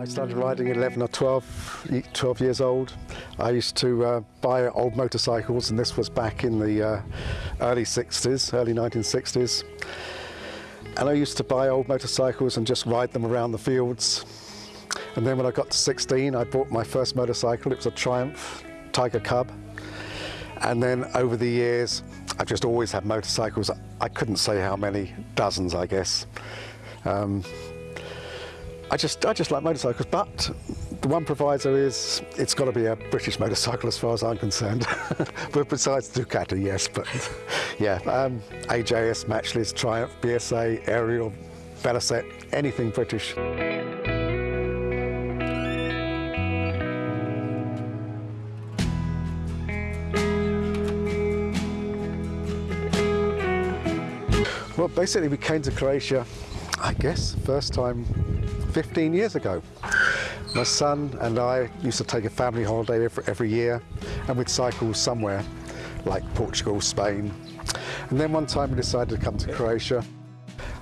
I started riding at 11 or 12, 12 years old. I used to uh, buy old motorcycles and this was back in the uh, early 60s, early 1960s. And I used to buy old motorcycles and just ride them around the fields. And then when I got to 16, I bought my first motorcycle. It was a Triumph Tiger Cub. And then over the years, I've just always had motorcycles. I couldn't say how many, dozens, I guess. Um, I just, I just like motorcycles, but the one proviso is it's got to be a British motorcycle as far as I'm concerned. but besides Ducati, yes, but yeah, um, AJS, Matchless, Triumph, BSA, Ariel, Velocette, anything British. Well, basically we came to Croatia, I guess, first time 15 years ago. My son and I used to take a family holiday every, year and we'd cycle somewhere like Portugal, Spain. And then one time we decided to come to Croatia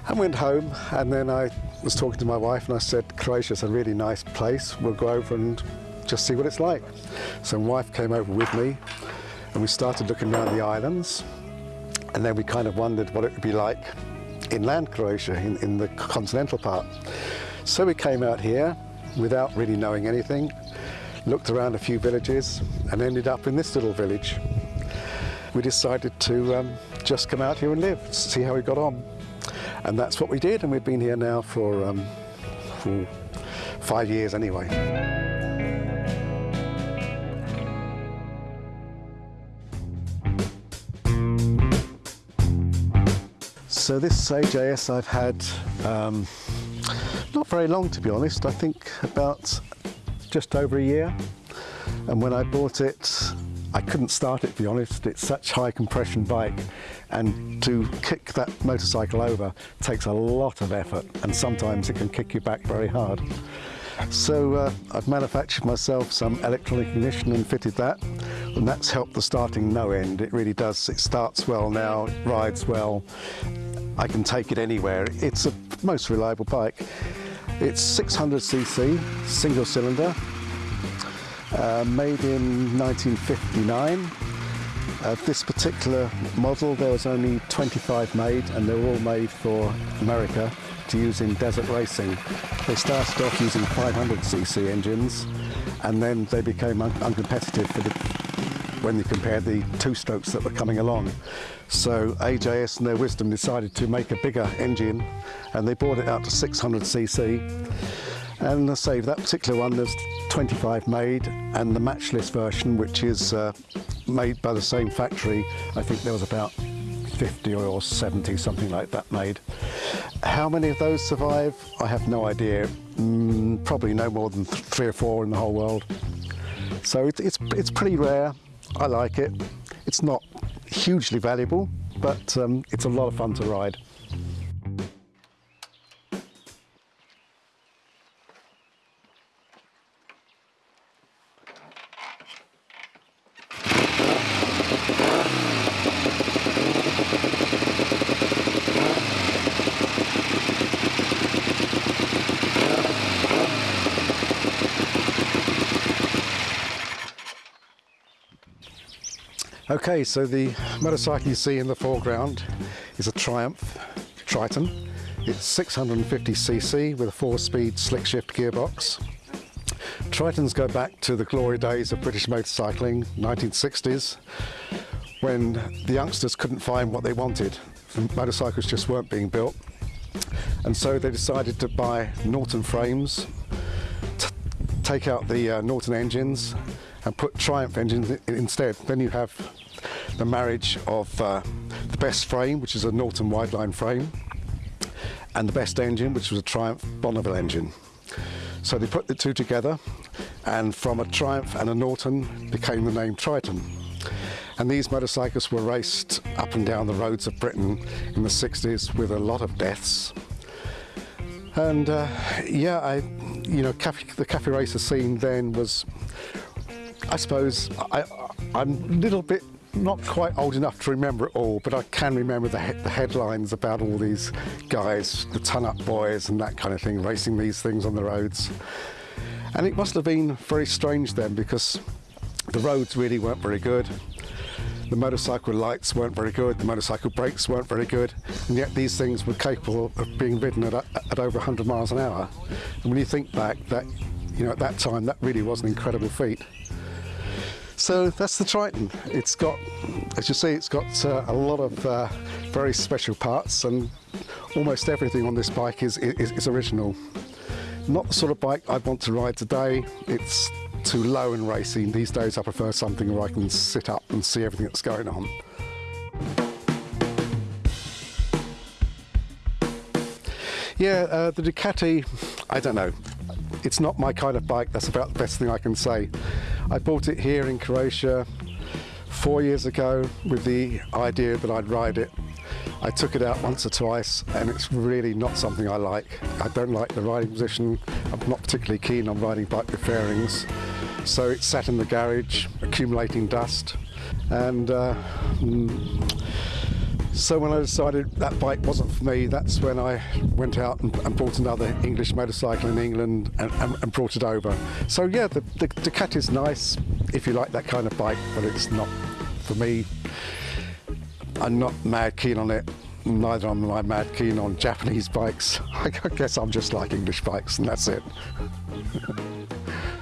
and went home and then I was talking to my wife and I said, Croatia's a really nice place. We'll go over and just see what it's like. So my wife came over with me and we started looking around the islands and then we kind of wondered what it would be like inland Croatia, in, in the continental part. So we came out here without really knowing anything, looked around a few villages and ended up in this little village. We decided to um, just come out here and live, see how we got on. And that's what we did and we've been here now for, um, for five years anyway. So this AJS I've had um, not very long to be honest, I think about just over a year. And when I bought it, I couldn't start it to be honest, it's such high compression bike. And to kick that motorcycle over takes a lot of effort. And sometimes it can kick you back very hard. So uh, I've manufactured myself some electronic ignition and fitted that. And that's helped the starting no end. It really does, it starts well now, it rides well I can take it anywhere. It's a most reliable bike. It's 600cc, single cylinder, uh, made in 1959. Uh, this particular model, there was only 25 made and they were all made for America to use in desert racing. They started off using 500cc engines and then they became un uncompetitive for the when you compare the two strokes that were coming along. So AJS in their wisdom decided to make a bigger engine and they brought it out to 600cc. And I say that particular one there's 25 made and the matchless version which is uh, made by the same factory I think there was about 50 or 70 something like that made. How many of those survive I have no idea mm, probably no more than th three or four in the whole world. So it, it's, it's pretty rare I like it. It's not hugely valuable, but um, it's a lot of fun to ride. Okay, so the motorcycle you see in the foreground is a Triumph Triton. It's 650cc with a four-speed slick shift gearbox. Tritons go back to the glory days of British motorcycling, 1960s, when the youngsters couldn't find what they wanted. The motorcycles just weren't being built. And so they decided to buy Norton frames, take out the uh, Norton engines and put Triumph engines instead. Then you have the marriage of uh, the best frame, which is a Norton Wideline frame, and the best engine, which was a Triumph Bonneville engine. So they put the two together, and from a Triumph and a Norton became the name Triton. And these motorcycles were raced up and down the roads of Britain in the 60s with a lot of deaths. And uh, yeah, I, you know, cafe, the cafe racer scene then was, I suppose, I, I'm a little bit not quite old enough to remember it all, but I can remember the, he the headlines about all these guys, the ton-up boys and that kind of thing, racing these things on the roads. And it must have been very strange then because the roads really weren't very good. The motorcycle lights weren't very good, the motorcycle brakes weren't very good, and yet these things were capable of being ridden at, at over 100 miles an hour. And when you think back, that you know, at that time, that really was an incredible feat. So that's the Triton. It's got, as you see, it's got uh, a lot of uh, very special parts, and almost everything on this bike is, is, is original. Not the sort of bike I want to ride today. It's too low in racing. These days I prefer something where I can sit up and see everything that's going on. Yeah, uh, the Ducati, I don't know. It's not my kind of bike, that's about the best thing I can say. I bought it here in Croatia four years ago with the idea that I'd ride it. I took it out once or twice and it's really not something I like. I don't like the riding position. I'm not particularly keen on riding bike with fairings. So it sat in the garage accumulating dust and uh, mm, so when I decided that bike wasn't for me, that's when I went out and, and bought another English motorcycle in England and, and, and brought it over. So yeah, the, the is nice if you like that kind of bike, but it's not for me. I'm not mad keen on it. Neither am I mad keen on Japanese bikes. I guess I'm just like English bikes and that's it.